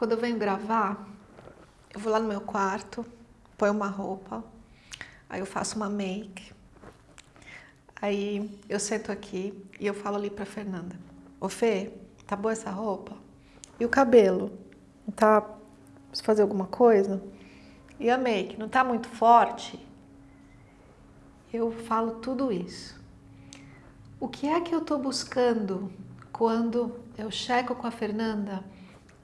Quando eu venho gravar, eu vou lá no meu quarto, ponho uma roupa, aí eu faço uma make, aí eu sento aqui e eu falo ali pra Fernanda, ô Fê, tá boa essa roupa? E o cabelo? Tá, preciso fazer alguma coisa? E a make, não tá muito forte? Eu falo tudo isso. O que é que eu tô buscando quando eu checo com a Fernanda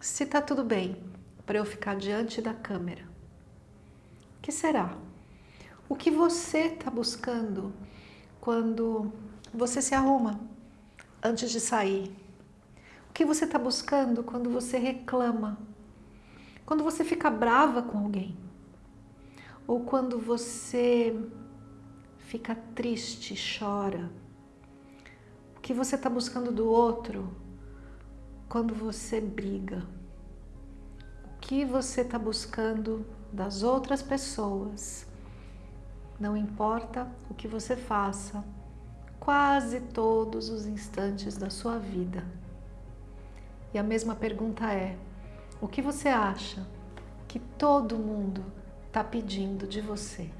se está tudo bem para eu ficar diante da câmera. O que será? O que você está buscando quando você se arruma antes de sair? O que você está buscando quando você reclama? Quando você fica brava com alguém? Ou quando você fica triste, chora? O que você está buscando do outro quando você briga? Que você está buscando das outras pessoas? Não importa o que você faça, quase todos os instantes da sua vida. E a mesma pergunta é, o que você acha que todo mundo está pedindo de você?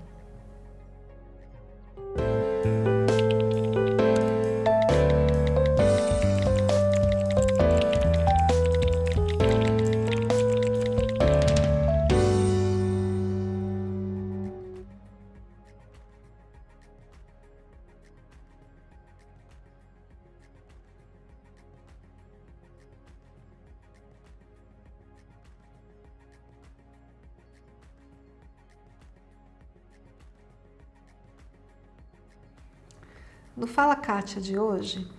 No Fala Kátia de hoje,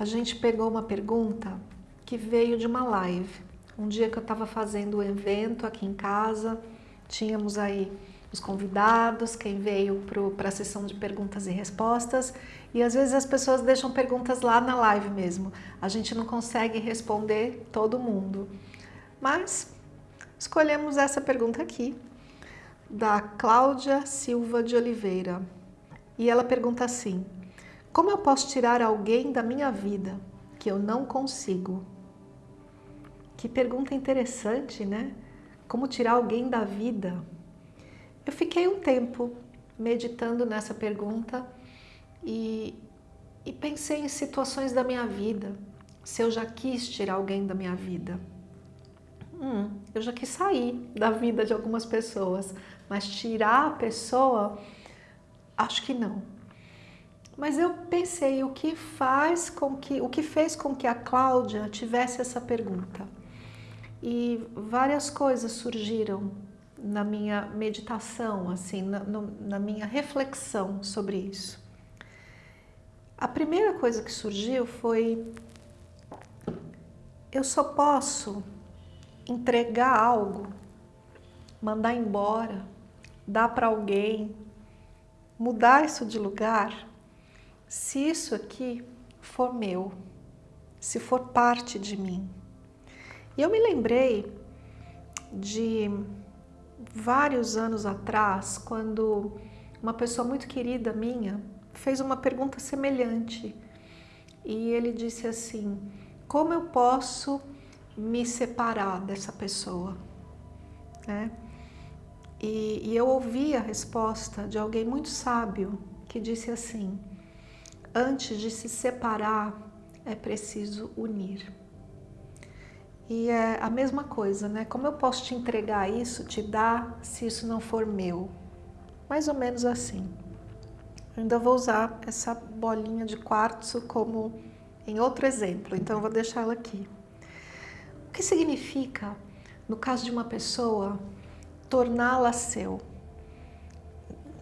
a gente pegou uma pergunta que veio de uma live. Um dia que eu estava fazendo o um evento aqui em casa, tínhamos aí os convidados, quem veio para a sessão de perguntas e respostas, e às vezes as pessoas deixam perguntas lá na live mesmo. A gente não consegue responder todo mundo. Mas escolhemos essa pergunta aqui, da Cláudia Silva de Oliveira. E ela pergunta assim, como eu posso tirar alguém da minha vida que eu não consigo? Que pergunta interessante, né? Como tirar alguém da vida? Eu fiquei um tempo meditando nessa pergunta e, e pensei em situações da minha vida, se eu já quis tirar alguém da minha vida. Hum, eu já quis sair da vida de algumas pessoas, mas tirar a pessoa, acho que não. Mas eu pensei o que faz com que, o que fez com que a Cláudia tivesse essa pergunta. E várias coisas surgiram na minha meditação, assim, na, no, na minha reflexão sobre isso. A primeira coisa que surgiu foi eu só posso entregar algo, mandar embora, dar para alguém, mudar isso de lugar se isso aqui for meu, se for parte de mim. E eu me lembrei de vários anos atrás, quando uma pessoa muito querida minha fez uma pergunta semelhante. E ele disse assim, como eu posso me separar dessa pessoa? Né? E, e eu ouvi a resposta de alguém muito sábio que disse assim, antes de se separar, é preciso unir. E é a mesma coisa, né? Como eu posso te entregar isso, te dar, se isso não for meu? Mais ou menos assim. Eu ainda vou usar essa bolinha de quartzo como em outro exemplo, então vou deixar ela aqui. O que significa, no caso de uma pessoa, torná-la seu?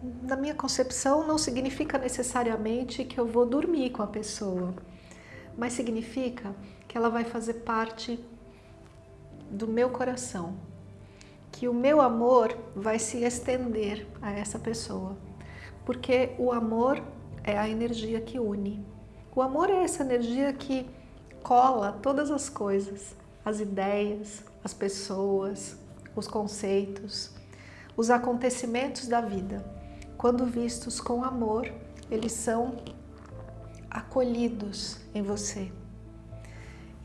Na minha concepção, não significa necessariamente que eu vou dormir com a pessoa, mas significa que ela vai fazer parte do meu coração, que o meu amor vai se estender a essa pessoa, porque o amor é a energia que une. O amor é essa energia que cola todas as coisas, as ideias, as pessoas, os conceitos, os acontecimentos da vida quando vistos com amor, eles são acolhidos em você.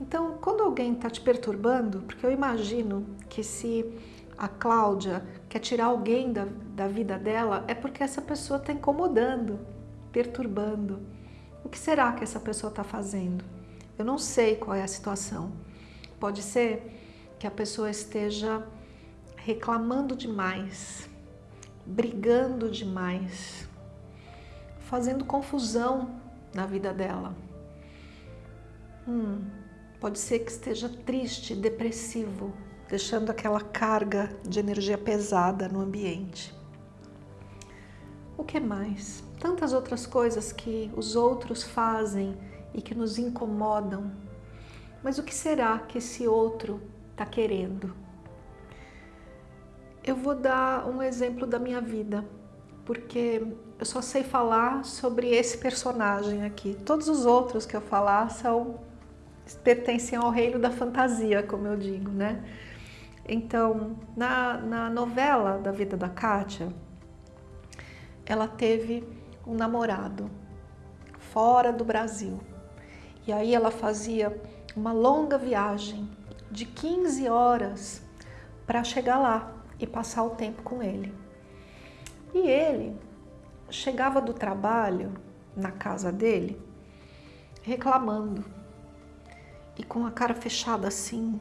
Então, quando alguém está te perturbando, porque eu imagino que se a Cláudia quer tirar alguém da, da vida dela, é porque essa pessoa está incomodando, perturbando. O que será que essa pessoa está fazendo? Eu não sei qual é a situação. Pode ser que a pessoa esteja reclamando demais, brigando demais, fazendo confusão na vida dela. Hum, pode ser que esteja triste, depressivo, deixando aquela carga de energia pesada no ambiente. O que mais? Tantas outras coisas que os outros fazem e que nos incomodam. Mas o que será que esse outro está querendo? Eu vou dar um exemplo da minha vida, porque eu só sei falar sobre esse personagem aqui. Todos os outros que eu falar são pertencem ao reino da fantasia, como eu digo, né? Então, na, na novela da vida da Kátia, ela teve um namorado fora do Brasil. E aí ela fazia uma longa viagem de 15 horas para chegar lá e passar o tempo com ele. E ele chegava do trabalho na casa dele reclamando e com a cara fechada assim,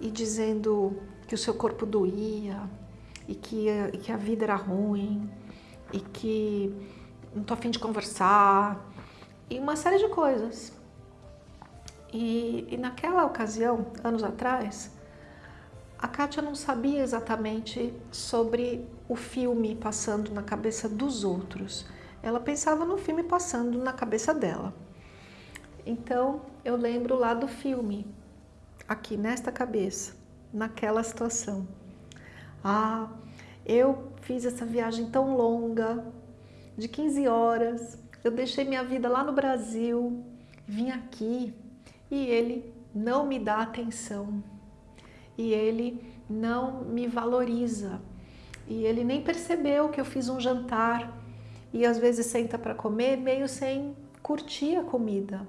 e dizendo que o seu corpo doía e que, e que a vida era ruim e que não tô afim de conversar e uma série de coisas. E, e naquela ocasião, anos atrás, a Kátia não sabia exatamente sobre o filme passando na cabeça dos outros. Ela pensava no filme passando na cabeça dela. Então, eu lembro lá do filme, aqui nesta cabeça, naquela situação. Ah, eu fiz essa viagem tão longa, de 15 horas, eu deixei minha vida lá no Brasil, vim aqui e ele não me dá atenção, e ele não me valoriza, e ele nem percebeu que eu fiz um jantar e às vezes senta para comer meio sem curtir a comida.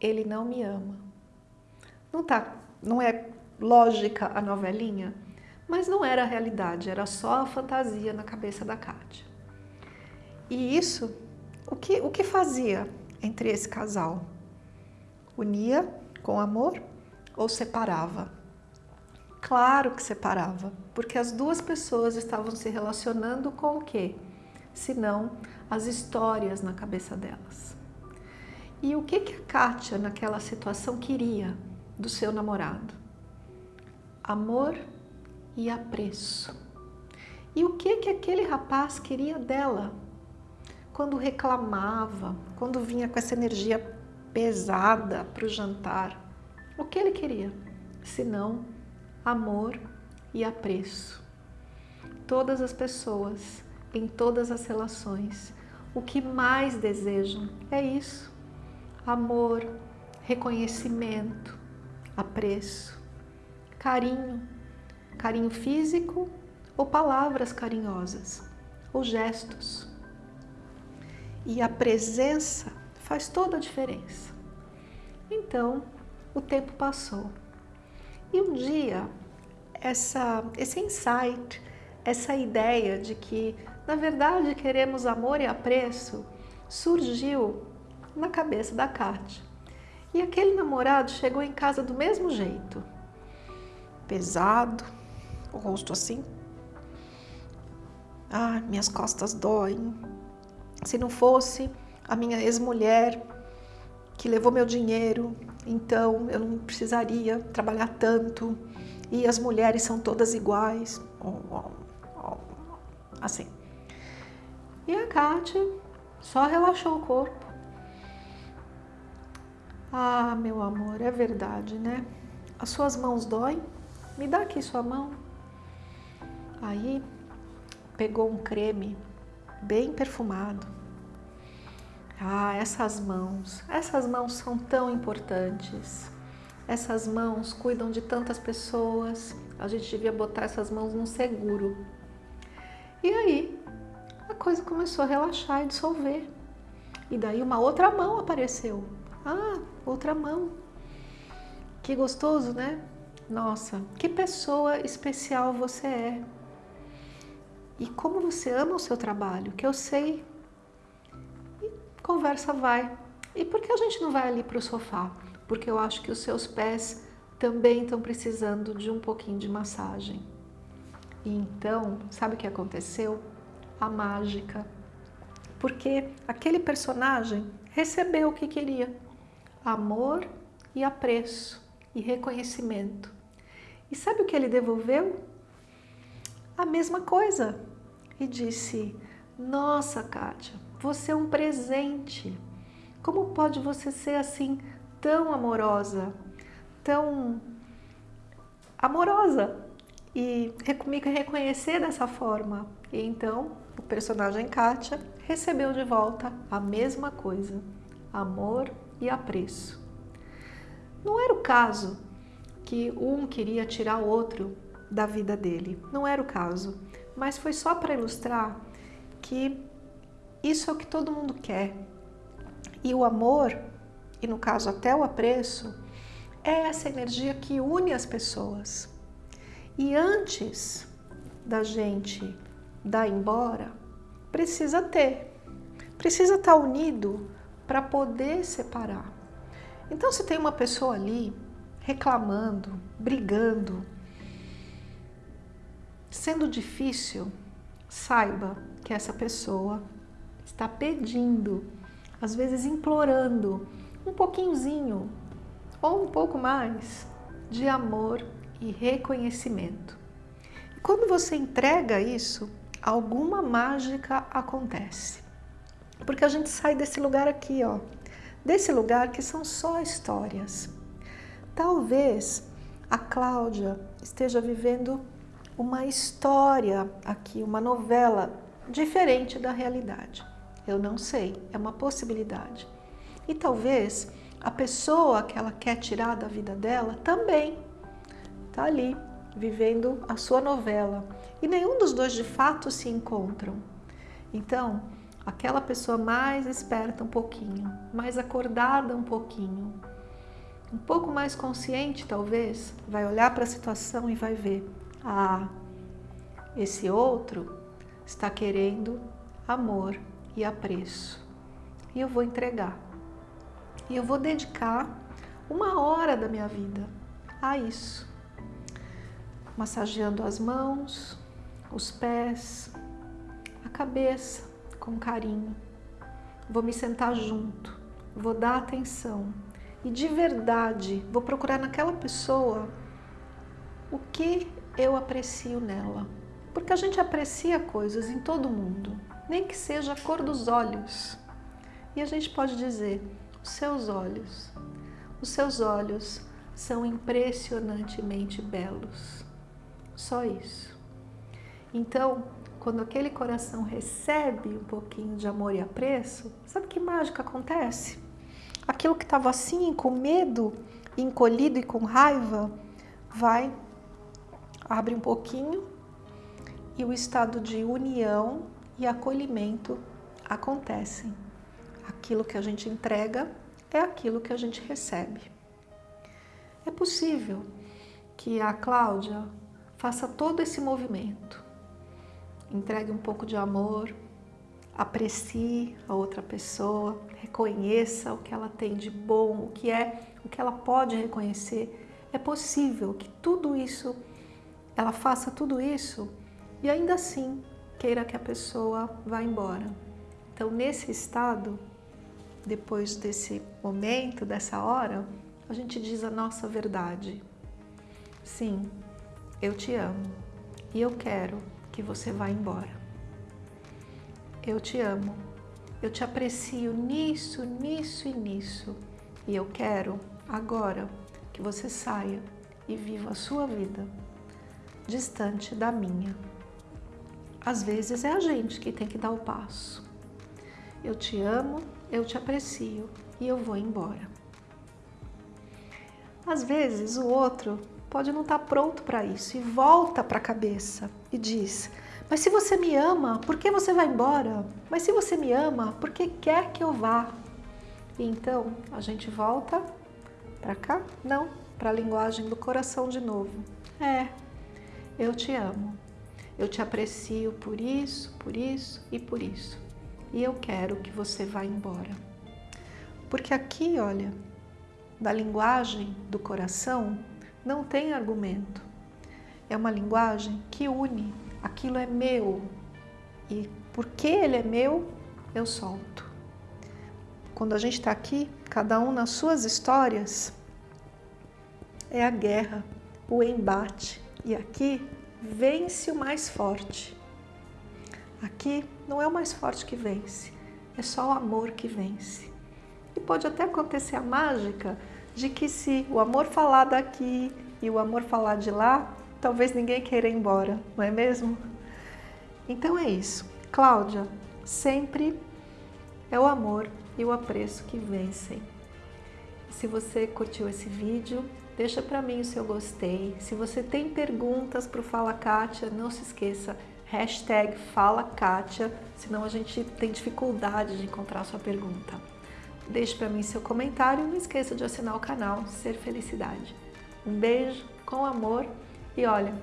Ele não me ama. Não, tá, não é lógica a novelinha, mas não era a realidade, era só a fantasia na cabeça da Kátia. E isso, o que, o que fazia entre esse casal? Unia com amor ou separava? Claro que separava, porque as duas pessoas estavam se relacionando com o quê? Senão as histórias na cabeça delas. E o que, que a Kátia naquela situação queria? do seu namorado. Amor e apreço. E o que que aquele rapaz queria dela? Quando reclamava, quando vinha com essa energia pesada para o jantar, o que ele queria? Senão amor e apreço. Todas as pessoas, em todas as relações, o que mais desejam é isso: amor, reconhecimento, apreço, carinho, carinho físico ou palavras carinhosas, ou gestos. E a presença faz toda a diferença. Então, o tempo passou. E um dia, essa, esse insight, essa ideia de que, na verdade, queremos amor e apreço, surgiu na cabeça da Kátia. E aquele namorado chegou em casa do mesmo jeito. Pesado, o rosto assim. Ah, minhas costas doem. Se não fosse a minha ex-mulher que levou meu dinheiro, então eu não precisaria trabalhar tanto. E as mulheres são todas iguais. Assim. E a Kátia só relaxou o corpo. Ah, meu amor, é verdade, né? As suas mãos doem? Me dá aqui sua mão. Aí pegou um creme bem perfumado. Ah, essas mãos, essas mãos são tão importantes. Essas mãos cuidam de tantas pessoas. A gente devia botar essas mãos num seguro. E aí a coisa começou a relaxar e dissolver. E daí uma outra mão apareceu ah, outra mão. Que gostoso, né? Nossa, que pessoa especial você é. E como você ama o seu trabalho, que eu sei. Conversa vai. E por que a gente não vai ali para o sofá? Porque eu acho que os seus pés também estão precisando de um pouquinho de massagem. E então, sabe o que aconteceu? A mágica. Porque aquele personagem recebeu o que queria: amor e apreço e reconhecimento. E sabe o que ele devolveu? A mesma coisa. E disse: Nossa, Kátia, você é um presente. Como pode você ser assim tão amorosa, tão amorosa e reconhecer dessa forma? E então o personagem Kátia recebeu de volta a mesma coisa, amor e apreço. Não era o caso que um queria tirar o outro da vida dele, não era o caso, mas foi só para ilustrar que isso é o que todo mundo quer. E o amor, e no caso até o apreço, é essa energia que une as pessoas. E antes da gente dar embora, precisa ter, precisa estar unido para poder separar. Então, se tem uma pessoa ali reclamando, brigando, sendo difícil, saiba que essa pessoa está pedindo, às vezes implorando, um pouquinhozinho ou um pouco mais de amor e reconhecimento. E quando você entrega isso, alguma mágica acontece. Porque a gente sai desse lugar aqui, ó, desse lugar que são só histórias. Talvez a Cláudia esteja vivendo uma história aqui, uma novela diferente da realidade. Eu não sei, é uma possibilidade. E talvez a pessoa que ela quer tirar da vida dela também está ali, vivendo a sua novela. E nenhum dos dois de fato se encontram. Então, aquela pessoa mais esperta um pouquinho, mais acordada um pouquinho, um pouco mais consciente talvez, vai olhar para a situação e vai ver: ah, esse outro está querendo amor e apreço. E eu vou entregar. E eu vou dedicar uma hora da minha vida a isso. Massageando as mãos, os pés, a cabeça, com carinho. Vou me sentar junto, vou dar atenção e de verdade vou procurar naquela pessoa o que eu aprecio nela. Porque a gente aprecia coisas em todo mundo, nem que seja a cor dos olhos. E a gente pode dizer: os seus olhos, os seus olhos são impressionantemente belos. Só isso. Então, quando aquele coração recebe um pouquinho de amor e apreço, sabe que mágica acontece? Aquilo que estava assim, com medo, encolhido e com raiva, vai, abre um pouquinho e o estado de união e acolhimento acontecem. Aquilo que a gente entrega é aquilo que a gente recebe. É possível que a Cláudia faça todo esse movimento entregue um pouco de amor, aprecie a outra pessoa, reconheça o que ela tem de bom, o que é, o que ela pode reconhecer. É possível que tudo isso, ela faça tudo isso e ainda assim queira que a pessoa vá embora. Então, nesse estado, depois desse momento, dessa hora, a gente diz a nossa verdade. Sim, eu te amo e eu quero que você vá embora. Eu te amo, eu te aprecio nisso, nisso e nisso. E eu quero agora que você saia e viva a sua vida distante da minha. Às vezes é a gente que tem que dar o passo. Eu te amo, eu te aprecio e eu vou embora. Às vezes o outro pode não estar tá pronto para isso e volta para a cabeça e diz: Mas se você me ama, por que você vai embora? Mas se você me ama, por que quer que eu vá? E então a gente volta para cá? Não, para a linguagem do coração de novo. É, eu te amo. Eu te aprecio por isso, por isso e por isso. E eu quero que você vá embora. Porque aqui, olha, da linguagem do coração, não tem argumento. É uma linguagem que une. Aquilo é meu. E porque ele é meu, eu solto. Quando a gente está aqui, cada um nas suas histórias, é a guerra, o embate. E aqui vence o mais forte. Aqui não é o mais forte que vence, é só o amor que vence. E pode até acontecer a mágica de que se o amor falar daqui e o amor falar de lá, talvez ninguém queira ir embora, não é mesmo? Então é isso. Cláudia, sempre é o amor e o apreço que vencem. Se você curtiu esse vídeo, deixa para mim o seu gostei. Se você tem perguntas para o Fala Kátia, não se esqueça, hashtag Fala Kátia, senão a gente tem dificuldade de encontrar sua pergunta. Deixe para mim seu comentário e não esqueça de assinar o canal Ser Felicidade. Um beijo, com amor e olha,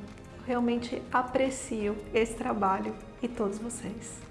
realmente aprecio esse trabalho e todos vocês.